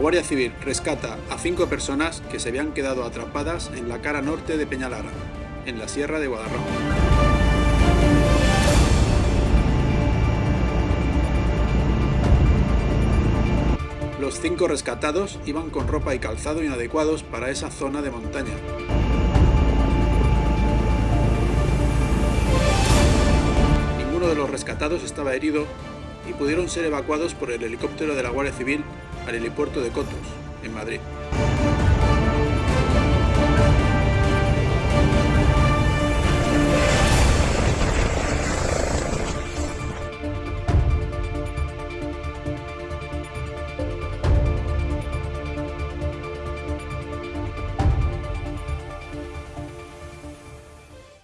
Guardia Civil rescata a cinco personas que se habían quedado atrapadas en la cara norte de Peñalara, en la Sierra de Guadarrama. Los cinco rescatados iban con ropa y calzado inadecuados para esa zona de montaña. Ninguno de los rescatados estaba herido y pudieron ser evacuados por el helicóptero de la Guardia Civil para el aeropuerto de Cotos, en Madrid.